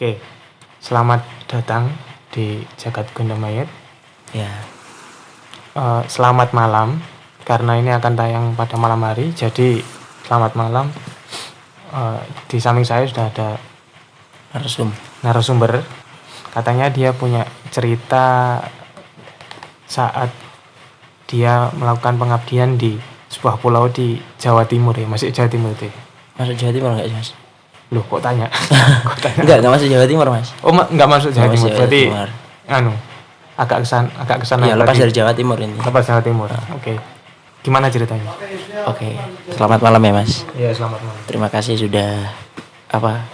Oke, selamat datang di Jagat Gunda Mayat. Ya, Eh, selamat malam, karena ini akan tayang pada malam hari. Jadi selamat malam. Eh, di samping saya sudah ada narsum. narasumber. Katanya dia punya cerita saat dia melakukan pengabdian di sebuah pulau di Jawa Timur ya, masih Jawa Timur itu. ya? Masuk Jawa Timur enggak, Mas? Loh, kok tanya? kok tanya? Enggak, enggak masuk Jawa Timur, Mas. Oh, ma- nggak masuk Jawa Timur. Jawa Berarti Timur. anu agak kesan agak ke sana Iya, lepas dari Jawa Timur ini. lepas Jawa Timur. Oke. Gimana ceritanya? Oke. Selamat malam ya, Mas. Iya, selamat malam. Terima kasih sudah apa?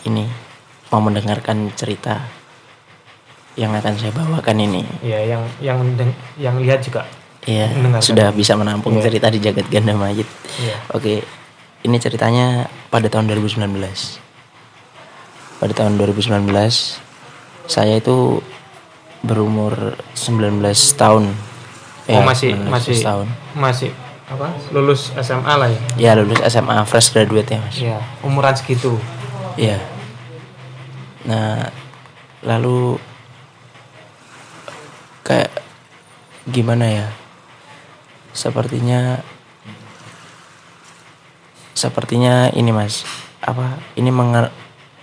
Ini mau mendengarkan cerita yang akan saya bawakan ini. Iya, yang yang yang lihat juga. Iya, sudah bisa menampung Iya. cerita di Jagat Ganda Mayit. Iya. Oke, ini ceritanya pada tahun 2019. Pada tahun 2019, saya itu berumur 19 tahun. oh, Ya, masih 19 masih tahun. masih apa? Lulus SMA lah ya. Ya, lulus SMA fresh graduate ya, Mas. Iya, umuran segitu. Iya. Nah, lalu kayak gimana ya? Sepertinya sepertinya ini Mas, apa? Ini menga-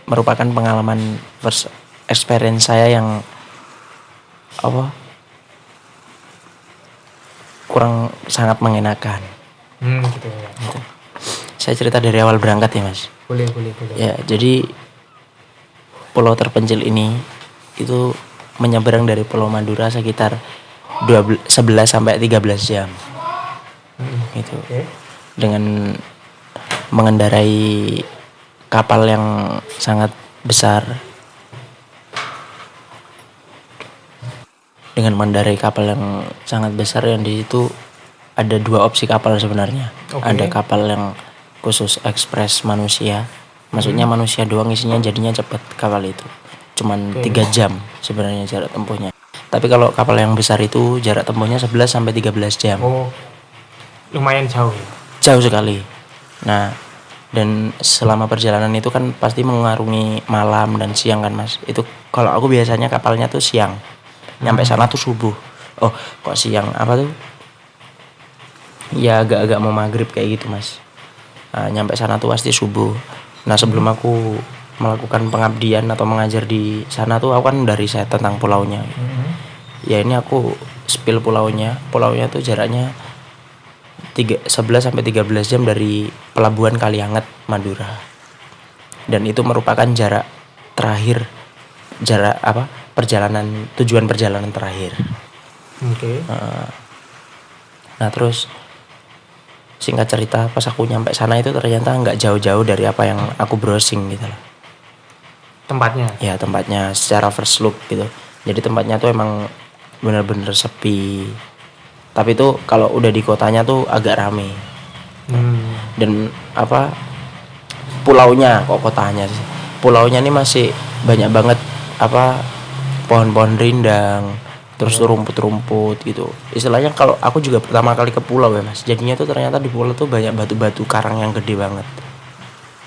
merupakan pengalaman first experience saya yang apa? kurang sangat mengenakan. Hmm, gitu ya. Saya cerita dari awal berangkat ya, Mas. Boleh, boleh, boleh. Ya, jadi pulau terpencil ini itu menyeberang dari Pulau Madura sekitar 12, 11 sampai 13 jam. Hmm, Gitu. Oke. Dengan mengendarai kapal yang sangat besar. Dengan mengendarai kapal yang sangat besar yang di situ ada dua opsi kapal sebenarnya. Oke. Ada kapal yang khusus ekspres manusia. Maksudnya manusia doang isinya jadinya cepat kapal itu. Cuman tiga jam sebenarnya jarak tempuhnya. Tapi kalau kapal yang besar itu jarak tempuhnya 11 sampai 13 jam. Oh, lumayan jauh. ya. Jauh sekali. Nah, dan selama perjalanan itu kan pasti mengarungi malam dan siang kan, Mas. Itu kalau aku biasanya kapalnya tuh siang. Nyampe sana tuh subuh. Oh, kok siang apa tuh? Ya agak-agak mau maghrib kayak gitu, Mas. Nah, nyampe sana tuh pasti subuh. Nah, sebelum aku melakukan pengabdian atau mengajar di sana tuh aku kan dari saya tentang pulaunya. Hmm. Ya ini aku spill pulaunya. Pulaunya tuh jaraknya tiga, 11 sampai 13 jam dari pelabuhan Kalianget, Madura. Dan itu merupakan jarak terakhir jarak apa? perjalanan tujuan perjalanan terakhir. Oke. Heeh. Nah, terus singkat cerita pas aku nyampe sana itu ternyata nggak jauh-jauh dari apa yang aku browsing gitu loh. Tempatnya. Ya, tempatnya secara first look gitu. Jadi tempatnya tuh emang bener-bener sepi. Tapi tuh kalau udah di kotanya tuh agak rame. Hmm. dan apa pulaunya kok kotanya sih? Pulaunya ini masih banyak banget apa pohon-pohon rindang terus tuh rumput-rumput gitu. Istilahnya kalau aku juga pertama kali ke pulau ya mas. Jadinya tuh ternyata di pulau tuh banyak batu-batu karang yang gede banget.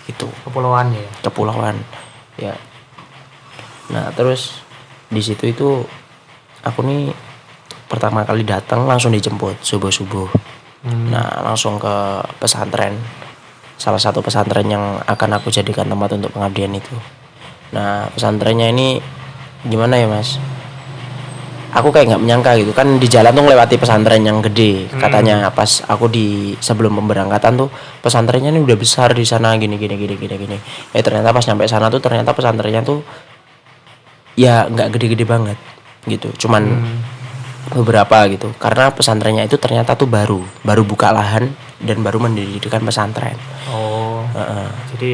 Gitu. Kepulauan ya. kepulauan. Ya. Nah terus di situ itu aku nih pertama kali datang langsung dijemput subuh subuh Hmm. Nah, langsung ke pesantren. Salah satu pesantren yang akan aku jadikan tempat untuk pengabdian itu. Nah, pesantrennya ini gimana ya, Mas? Aku kayak nggak menyangka gitu kan di jalan tuh melewati pesantren yang gede. Katanya pas aku di sebelum pemberangkatan tuh pesantrennya ini udah besar di sana gini gini gini gini gini. Eh ternyata pas nyampe sana tuh ternyata pesantrennya tuh ya nggak gede-gede banget gitu. Cuman Hmm. Beberapa gitu karena pesantrennya itu ternyata tuh baru baru buka lahan dan baru mendirikan pesantren Oh. Heeh. Jadi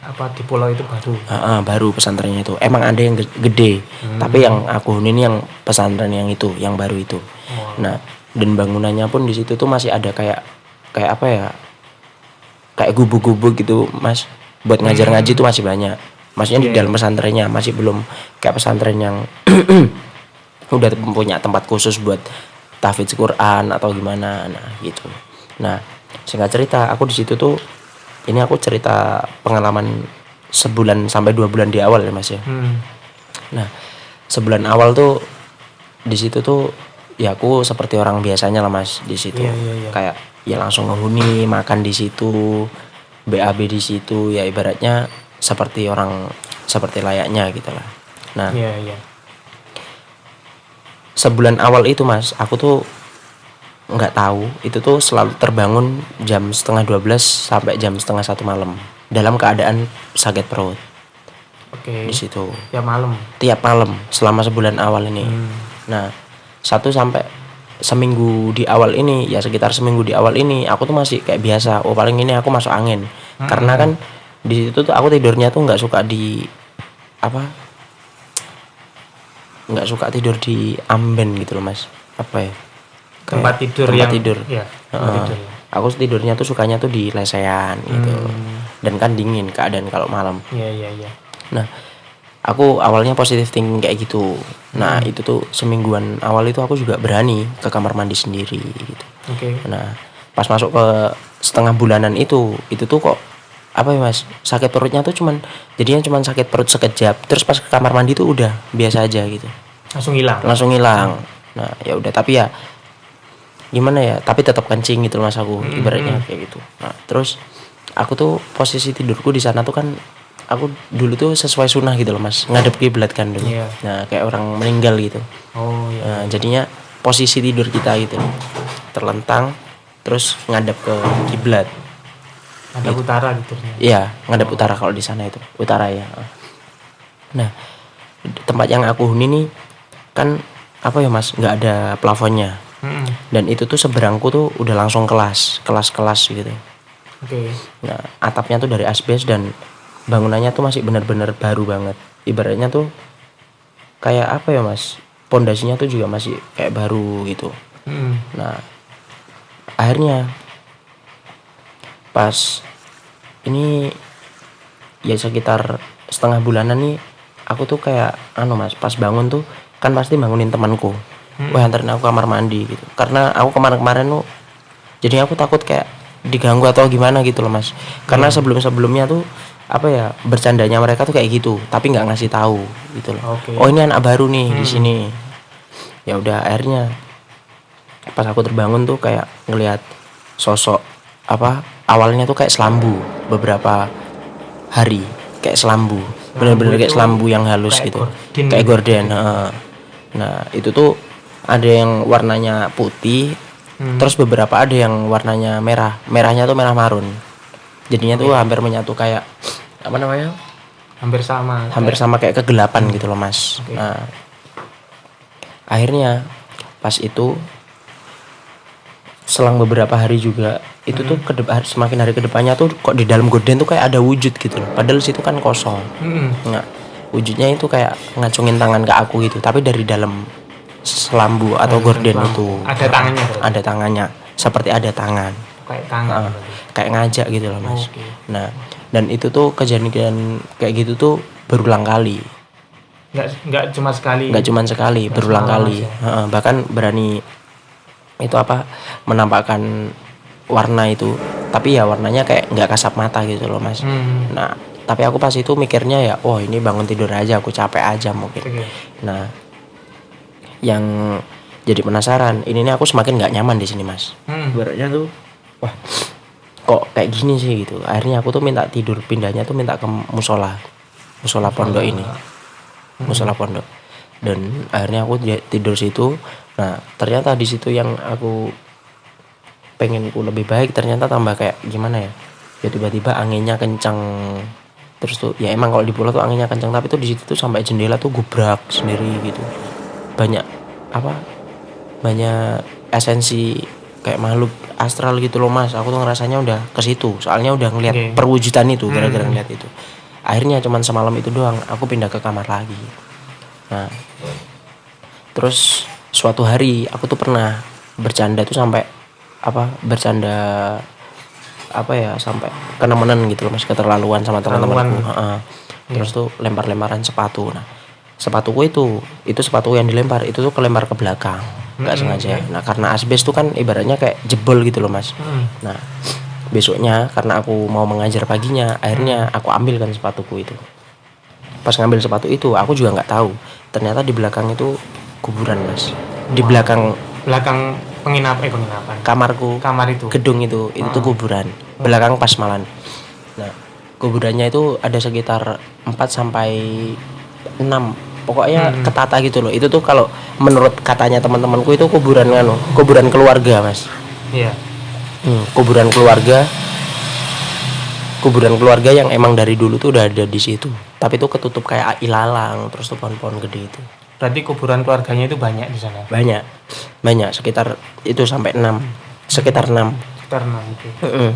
apa di pulau itu baru. Heeh, baru pesantrennya itu emang ada yang ge- gede tapi yang aku huni ini yang pesantren yang itu yang baru itu Oh. nah dan bangunannya pun di situ tuh masih ada kayak kayak apa ya kayak gubuk-gubuk gitu mas buat ngajar ngaji tuh masih banyak maksudnya di Iya. dalam pesantrennya masih belum kayak pesantren yang udah punya tempat khusus buat tahfidz Quran atau gimana nah gitu nah singkat cerita aku di situ tuh ini aku cerita pengalaman sebulan sampai dua bulan di awal ya mas ya Hmm. Nah, sebulan awal tuh di situ tuh ya aku seperti orang biasanya lah Mas di situ. Iya, iya, iya. Kayak ya langsung ngehuni, makan di situ, BAB di situ, ya ibaratnya seperti orang seperti layaknya gitu lah. Nah, Iya, iya. Sebulan awal itu Mas, aku tuh nggak tahu itu tuh selalu terbangun jam setengah 12 sampai jam setengah satu malam dalam keadaan sakit perut Oke. di situ Ya malam. tiap malam selama sebulan awal ini Hmm. Nah, satu sampai seminggu di awal ini, ya sekitar seminggu di awal ini, aku tuh masih kayak biasa. Oh paling ini aku masuk angin, karena kan di situ tuh aku tidurnya tuh nggak suka di apa? Nggak suka tidur di amben gitu loh mas. Apa ya? Kayak Tempat tidur tempat yang tidur. Iya, tempat Heeh. tidur. ya. Aku tidurnya tuh sukanya tuh di lesehan gitu. Hmm. Dan kan dingin keadaan kalau malam. Iya, iya, iya. Nah, aku awalnya positif thinking kayak gitu. Nah, itu tuh semingguan awal itu aku juga berani ke kamar mandi sendiri gitu. Oke. Nah, pas masuk ke setengah bulanan itu, itu tuh kok apa ya mas? Sakit perutnya tuh cuman jadinya cuman sakit perut sekejap terus pas ke kamar mandi tuh udah biasa aja gitu. Langsung hilang. langsung hilang. Nah ya udah tapi ya gimana ya tapi tetap kencing gitu mas aku ibaratnya kayak gitu. Nah terus aku tuh posisi tidurku di sana tuh kan aku dulu tuh sesuai sunnah gitu loh mas. Ngadep kiblat kan dulu. Iya. nah kayak orang meninggal gitu. Oh, iya. nah, jadinya posisi tidur kita gitu terlentang terus ngadep ke kiblat Ada utara gitu. Iya, ngadep utara kalau di sana itu. Utara ya. Nah, tempat yang aku huni nih kan apa ya Mas, nggak ada plafonnya. Hmm. Dan itu tuh seberangku tuh udah langsung kelas, kelas-kelas gitu. Oke. Nah, atapnya tuh dari asbes dan bangunannya tuh masih benar-benar baru banget. Ibaratnya tuh kayak apa ya Mas? Pondasinya tuh juga masih kayak baru gitu. Hmm. Nah, akhirnya pas ini ya sekitar setengah bulanan nih aku tuh kayak anu mas pas bangun tuh kan pasti bangunin temanku. Wah anterin aku kamar mandi gitu. Karena aku kemarin-kemarin tuh jadi aku takut kayak diganggu atau gimana gitu loh mas. Karena sebelum-sebelumnya tuh apa ya bercandanya mereka tuh kayak gitu tapi nggak ngasih tahu gitu loh. Oke. oh ini anak baru nih di sini. Ya udah akhirnya pas aku terbangun tuh kayak ngelihat sosok apa awalnya tuh kayak selambu beberapa hari kayak selambu bener-bener kayak selambu yang halus kayak gitu gorden kayak gitu. gorden nah itu tuh ada yang warnanya putih Hmm. terus beberapa ada yang warnanya merah merahnya tuh merah marun jadinya tuh hampir menyatu kayak apa namanya Hampir sama. hampir sama kayak kegelapan gitu loh mas Oke. nah akhirnya pas itu selang beberapa hari juga itu tuh Hmm. ke semakin hari ke depannya tuh kok di dalam gorden tuh kayak ada wujud gitu loh padahal situ kan kosong Hmm. nggak wujudnya itu kayak ngacungin tangan ke aku gitu tapi dari dalam selambu atau gorden selambu. itu Ada tangannya berarti? ada tangannya seperti ada tangan Kayak tangan. Ah, berarti. kayak ngajak gitu loh mas Oke. nah dan itu tuh kejadian kayak gitu tuh berulang kali Nggak, nggak cuma sekali. nggak cuman sekali berulang kali. Heeh, bahkan berani itu apa? Menampakkan warna itu. Tapi ya warnanya kayak nggak kasat mata gitu loh mas. Hmm. nah tapi aku pas itu mikirnya ya oh ini bangun tidur aja aku capek aja mungkin. Oke. nah yang jadi penasaran ini nih aku semakin nggak nyaman di sini mas. Hmm. ibaratnya tuh wah kok kayak gini sih gitu? Akhirnya aku tuh minta tidur pindahnya tuh minta ke musola musola pondok ini. Musola pondok. Dan akhirnya aku tidur situ nah ternyata di situ yang aku pengenku lebih baik ternyata tambah kayak gimana ya? Ya tiba-tiba anginnya kencang terus tuh ya emang kalau di pulau tuh anginnya kencang tapi tuh di situ tuh sampai jendela tuh gubrak sendiri gitu. Banyak apa banyak esensi kayak makhluk astral gitu loh mas. Aku tuh ngerasanya udah ke situ soalnya udah ngeliat Oke. perwujudan itu gara-gara Hmm. ngeliat itu. Akhirnya cuman semalam itu doang aku pindah ke kamar lagi. Nah terus suatu hari aku tuh pernah bercanda tuh sampai apa bercanda apa ya sampai kenemenan gitu loh mas keterlaluan sama teman-temanku Keterlaluan. Heeh. terus tuh lempar-lemparan sepatu. Nah sepatuku itu itu sepatu yang dilempar itu tuh kelempar ke belakang. Nggak Mm-mm, sengaja. Nah karena asbes tuh kan ibaratnya kayak jebol gitu loh mas. Hmm. nah besoknya karena aku mau mengajar paginya akhirnya aku ambilkan sepatuku itu. Pas ngambil sepatu itu aku juga nggak tahu. Ternyata di belakang itu kuburan mas. Di belakang belakang penginap eh penginapan. kamarku kamar itu. gedung itu itu tuh kuburan. Belakang pas malan nah kuburannya itu ada sekitar 4 sampai 6 pokoknya Hmm. ketata gitu loh. Itu tuh kalau menurut katanya teman-temanku itu kuburan kan kuburan keluarga mas. Iya. Hmm, kuburan keluarga. Kuburan keluarga yang emang dari dulu tuh udah ada di situ. Tapi itu ketutup kayak ilalang terus tuh pohon-pohon gede itu berarti kuburan keluarganya itu banyak di sana? Banyak. Banyak. Sekitar itu sampai 6 sekitar 6 sekitar enam itu Mm-mm.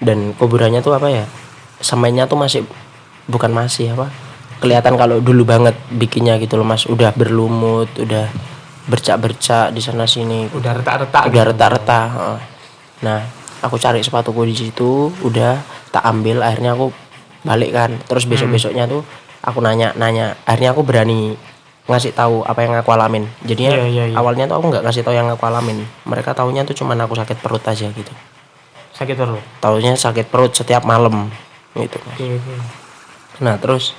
dan kuburannya tuh apa ya? Semennya tuh masih bukan masih apa? Kelihatan kalau dulu banget bikinnya gitu loh mas. Udah berlumut udah bercak-bercak di sana sini. Udah retak-retak udah gitu. retak-retak heeh. nah aku cari sepatuku di situ udah tak ambil. Akhirnya aku balik kan. Terus besok besoknya tuh aku nanya nanya akhirnya aku berani ngasih tahu apa yang aku alamin. Jadinya Iya, iya, iya. awalnya tuh aku nggak ngasih tahu yang aku alamin. Mereka taunya tuh cuman aku sakit perut aja gitu. Sakit perut? Taunya sakit perut setiap malam gitu. Oke oke nah terus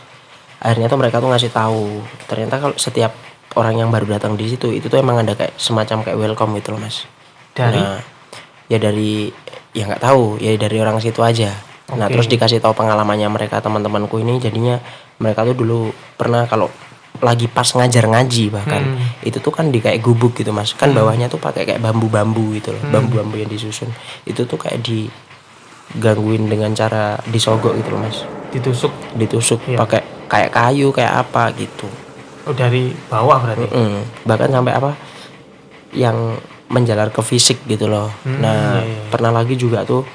akhirnya tuh mereka tuh ngasih tahu. Ternyata kalau setiap orang yang baru datang di situ itu tuh emang ada kayak semacam kayak welcome gitu loh mas. Dari? Nah, ya dari ya nggak tahu ya dari orang situ aja. Nah Oke. terus dikasih tahu pengalamannya mereka teman-temanku ini jadinya mereka tuh dulu pernah kalau lagi pas ngajar ngaji bahkan Hmm. itu tuh kan di kayak gubuk gitu mas kan bawahnya tuh pakai kayak bambu-bambu gitu loh Hmm. bambu-bambu yang disusun itu tuh kayak digangguin dengan cara disogok gitu loh mas ditusuk ditusuk Iya. pakai kayak kayu kayak apa gitu oh dari bawah berarti Mm-mm. bahkan sampai apa yang menjalar ke fisik gitu loh Hmm, nah iya, iya. pernah lagi juga tuh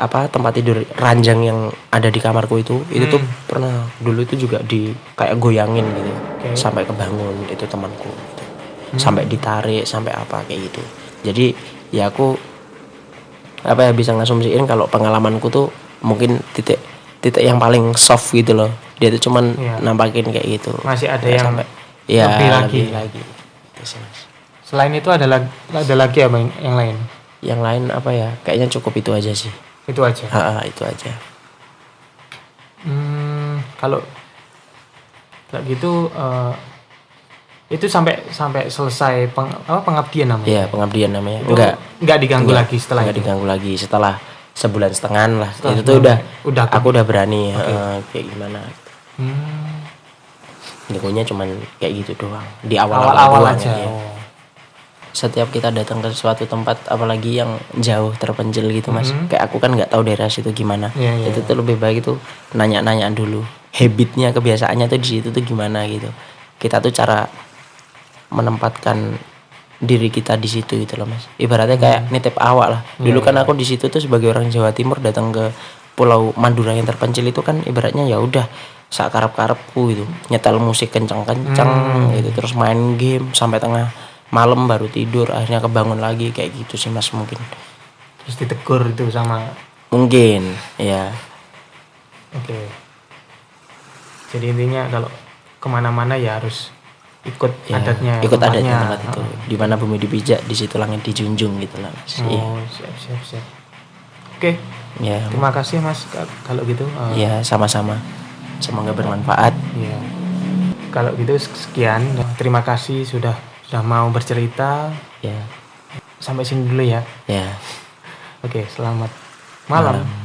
apa tempat tidur ranjang yang ada di kamarku itu itu tuh Hmm. pernah dulu itu juga di kayak goyangin gitu Oke. sampai kebangun itu temanku gitu. Hmm. sampai ditarik sampai apa kayak gitu jadi ya aku apa ya bisa ngasumsiin kalau pengalamanku tuh mungkin titik titik yang paling soft gitu loh dia tuh cuman Iya. nampakin kayak gitu Masih ada Nggak yang sampai ya lebih lagi. lebih lagi Gitu sih, Mas. selain itu ada lagi ada lagi apa yang lain yang lain apa ya kayaknya cukup itu aja sih itu aja. Ha, itu aja. Hmm, kalau kayak gitu eh, itu sampai sampai selesai peng, apa pengabdian namanya. ya pengabdian namanya. Itu enggak. nggak diganggu enggak, lagi setelah enggak itu. diganggu lagi setelah sebulan setengah lah. Setelah itu tuh udah udah aku udah berani eh, kayak gimana Hmm, Jagonya cuman kayak gitu doang. Di awal awal-awal doang aja. ya. Oh. Setiap kita datang ke suatu tempat apalagi yang jauh terpencil gitu mas. Mhm. kayak aku kan nggak tahu daerah situ gimana. Iya, iya, itu tuh lebih baik itu nanya-nanya dulu. Habitnya kebiasaannya tuh di situ tuh gimana gitu. Kita tuh cara menempatkan diri kita di situ gitu loh mas. Ibaratnya kayak nitip awak lah. Iya, dulu kan iya. aku di situ tuh sebagai orang Jawa Timur datang ke Pulau Madura yang terpencil itu kan ibaratnya ya udah sakarap karepku gitu. Nyetel musik kencang-kencang Hmm. gitu terus main game sampai tengah malam baru tidur akhirnya kebangun lagi kayak gitu sih mas mungkin Terus ditegur itu sama mungkin ya oke. Jadi intinya kalau ke mana-mana ya harus ikut ya, adatnya. ikut adatnya tempat itu di mana bumi dipijak di situ langit dijunjung gitu lah mas Iya. Oh, siap siap siap. Oke, ya terima kasih Mas ka- kalau gitu. ya sama-sama semoga bermanfaat Iya. Kalau gitu sekian. Terima kasih sudah sudah mau bercerita. ya Sampai sini dulu ya. ya Oke, selamat malam. Malam.